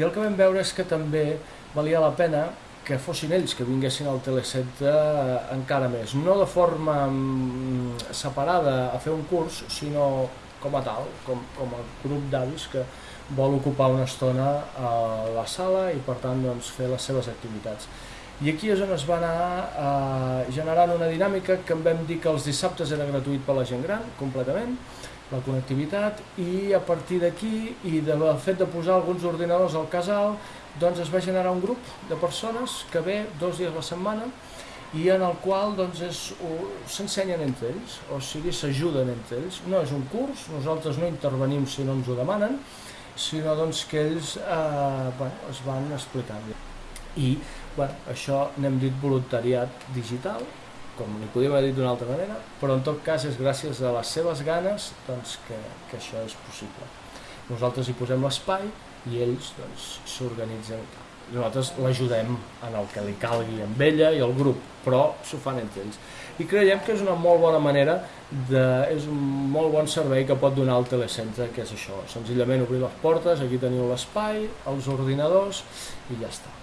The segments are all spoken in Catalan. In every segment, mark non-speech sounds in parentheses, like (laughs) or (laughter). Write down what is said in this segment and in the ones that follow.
I el que vam veure és que també valia la pena que fossin ells que vinguessin al Telecentre eh, encara més. No de forma mm, separada a fer un curs, sinó com a tal, com, com a grup d'avis que vol ocupar una estona a la sala i per tant doncs, fer les seves activitats. I aquí és on es va anar eh, generant una dinàmica que en vam dir que els dissabtes era gratuït per la gent gran, completament, la connectivitat, i a partir d'aquí i del fet de posar alguns ordinadors al casal, doncs es va generar un grup de persones que ve dos dies a la setmana i en el qual doncs, s'ensenyen entre ells, o sigui, s'ajuden entre ells. No és un curs, nosaltres no intervenim si no ens ho demanen, sinó doncs, que ells eh, bueno, es van explicant. I bueno, això n'hem dit voluntariat digital, com li podíem haver dit d'una altra manera, però en tot cas és gràcies a les seves ganes doncs, que, que això és possible. Nosaltres hi posem l'espai i ells doncs, s'organitzen. Nosaltres l'ajudem en el que li calgui amb ella i el grup, però s'ho fan entre ells. I creiem que és una molt bona manera, de, és un molt bon servei que pot donar el telecentre, que és això, senzillament obrir les portes, aquí teniu l'espai, els ordinadors i ja està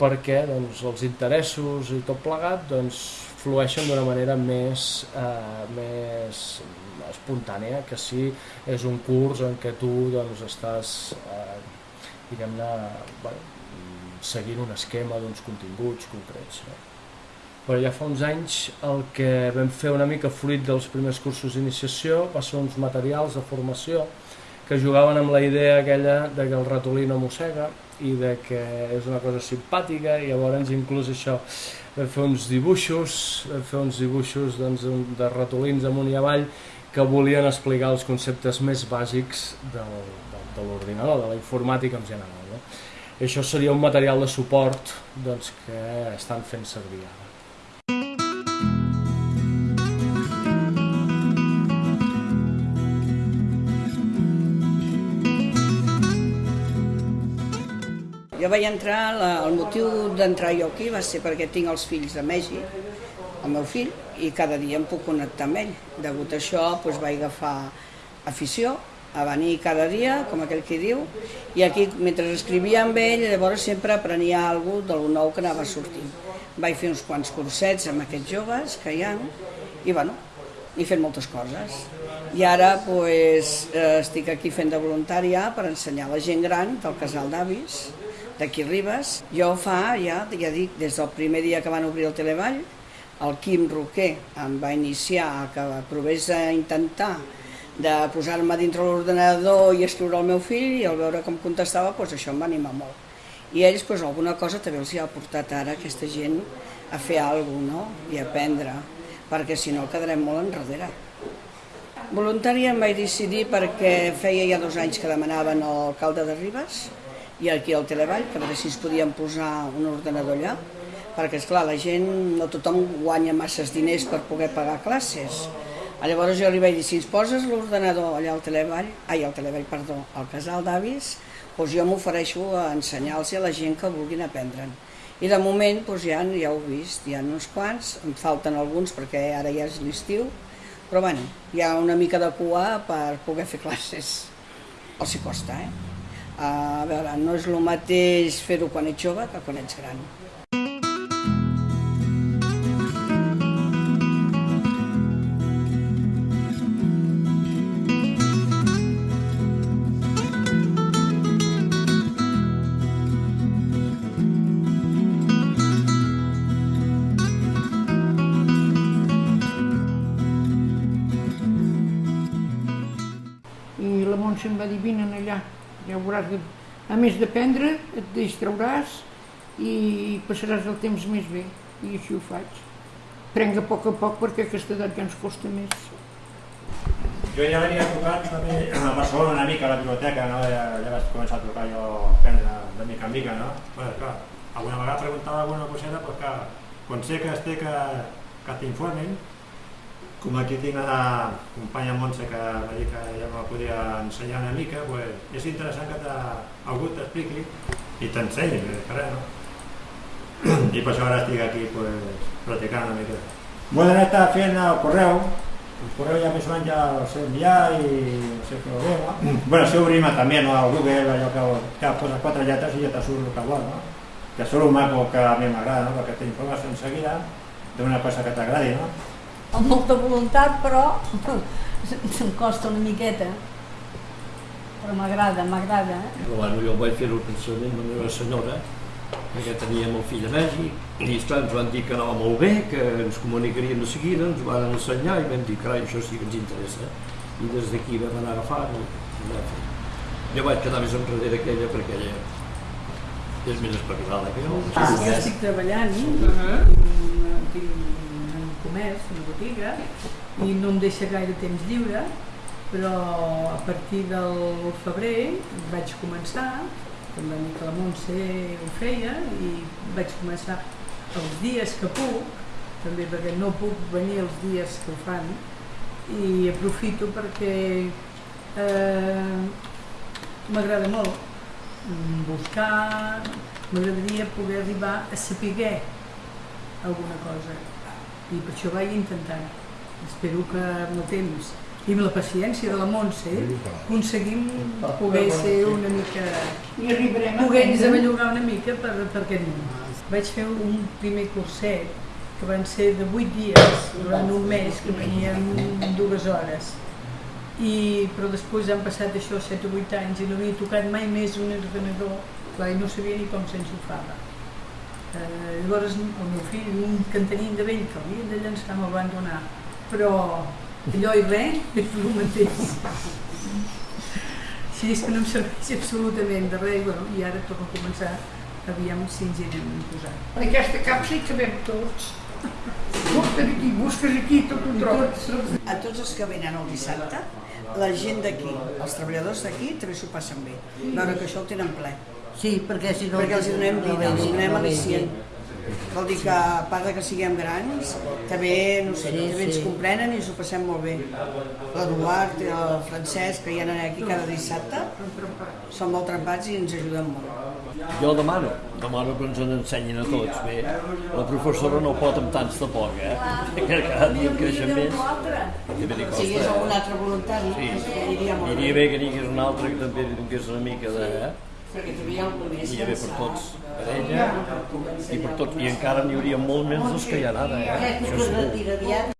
perquè doncs, els interessos i tot plegat doncs, flueixen d'una manera més, eh, més espontània que si és un curs en què tu doncs, estàs eh, diguem-ne bueno, seguint un esquema d'uns continguts concrets. No? Però ja fa uns anys el que vam fer una mica fruit dels primers cursos d'iniciació va ser uns materials de formació que jugaven amb la idea aquella de que el ratolí no mossega i de que és una cosa simpàtica i llavors inclús això vam fer uns dibuixos, vam fer uns dibuixos doncs, de ratolins amunt i avall que volien explicar els conceptes més bàsics del, del, de l'ordinador, de la informàtica en general. No? I això seria un material de suport doncs, que estan fent servir ara. Jo vaig entrar, la, el motiu d'entrar jo aquí va ser perquè tinc els fills de Mèxic, el meu fill, i cada dia em puc connectar amb ell. Degut a això doncs, vaig agafar afició a venir cada dia, com aquell que diu, i aquí, mentre escrivia amb ell, llavors sempre aprenia alguna cosa del nou que anava sortint. Vaig fer uns quants cursets amb aquests joves que hi ha, i bueno, he fet moltes coses. I ara pues, eh, estic aquí fent de voluntària per ensenyar a la gent gran del casal d'avis, d'aquí Ribes. Jo fa, ja, ja dic, des del primer dia que van obrir el Televall, el Quim Roquer em va iniciar a que provés a intentar de posar-me dintre l'ordenador i escriure el meu fill i al veure com contestava, doncs això em va animar molt. I ells doncs, alguna cosa també els hi ha portat ara aquesta gent a fer alguna cosa no? i a aprendre, perquè si no quedarem molt enrere. Voluntària em vaig decidir perquè feia ja dos anys que demanaven l'alcalde de Ribes i aquí al Televall, per veure si es podien posar un ordenador allà, perquè és clar la gent, no tothom guanya masses diners per poder pagar classes. Llavors jo li vaig dir, si ens poses l'ordenador allà al Televall, ai, al Televall, perdó, al casal d'avis, doncs jo m'ofereixo a ensenyar-los a la gent que vulguin aprendre'n. I de moment doncs ja, ja ho he vist, hi ha uns quants, em falten alguns perquè ara ja és l'estiu, però bueno, hi ha una mica de cua per poder fer classes. Els hi costa, eh? A veure, no és el mateix fer-ho quan ets jove que quan ets gran. I em va dir, vine allà, ja veuràs, que, a més d'aprendre, et distrauràs i passaràs el temps més bé. I així ho faig. Prenc a poc a poc perquè aquesta edat ja ens costa més. Jo ja l'havia tocat també a Barcelona una mica a la biblioteca, no? ja, ja vaig començar a tocar jo a de mica en mica, no? Bueno, clar, alguna vegada preguntava alguna coseta, però clar, quan sé que es té que, que t'informin, com aquí tinc la companya Montse que va dir que ja me podia ensenyar una mica, pues, és interessant que te, algú t'expliqui i t'ensenyi, que res, no? (clears throat) I per això ara estic aquí pues, practicant una mica. Vull anar fent el correu, el correu ja més o menys ja el sé enviar i no sé què veu, no? Bueno, sé obrir-me també, no? Al Google, allò que, que posa quatre lletres i ja te surt el que vol, no? Que surt un maco que a mi m'agrada, no? Perquè t'informes en seguida d'una cosa que t'agradi, no? Amb molta voluntat, però em costa una miqueta. Però m'agrada, m'agrada. eh? Però bueno, jo vaig fer el pensament de la meva senyora, perquè teníem el fill a Mèxic, i esclar, ens van dir que anava molt bé, que ens comunicaríem de seguida, ens van ensenyar i vam dir, carai, això sí que ens interessa. I des d'aquí vam anar agafant i i anar fent. Jo vaig quedar més enrere que ella, perquè ella és més espavilada que jo. Ah, jo estic treballant, tinc, tinc un comerç, una botiga, i no em deixa gaire temps lliure, però a partir del febrer vaig començar, amb l'amica la Montse ho feia, i vaig començar els dies que puc, també perquè no puc venir els dies que ho fan, i aprofito perquè eh, m'agrada molt buscar, m'agradaria poder arribar a saber alguna cosa i per això vaig intentant. Espero que amb el temps i amb la paciència de la Montse aconseguim poder ser una mica... I arribarem a poder bellugar una mica per, per aquest món. Vaig fer un primer curset que van ser de 8 dies, durant un mes, que venien dues hores. I, però després han passat això 7 o 8 anys i no havia tocat mai més un ordenador, clar, i no sabia ni com s'enxufava. Eh, llavors el meu fill, un que tenien de vell que havien de llançar, me'l van donar. Però allò i res (laughs) és el mateix. Si és que no em serveix absolutament de res, i, bueno, i ara torno a començar, aviam si ens hi anem posant. En aquesta capsa hi cabem tots. Busques aquí, busques aquí, tot ho trobes. A tots els que venen el dissabte, la gent d'aquí, els treballadors d'aquí, també s'ho passen bé. Veure que això ho tenen ple. Sí, perquè si no... Perquè els hi donem vida, els hi donem al·licient. Vol dir que, a part de que siguem grans, també, no sé, Sí, també ens sí. comprenen i ens ho passem molt bé. L'Eduard i el Francesc, que hi ha aquí cada dissabte, són molt trempats i ens ajuden molt. Jo demano, demano que ens en ensenyin a tots. Bé, la professora no pot amb tants de poc, eh? Que cada dia en creixen més. També li Si hi hagués costa. algun altre voluntari, Sí. aniria molt bé. bé que n'hi hagués un altre que també li donés una mica de... Eh? Perquè hi ha algun més. Iria bé per tots, per ella i per tots. I encara n'hi hauria molt més dels que hi ha ara, eh? Això segur.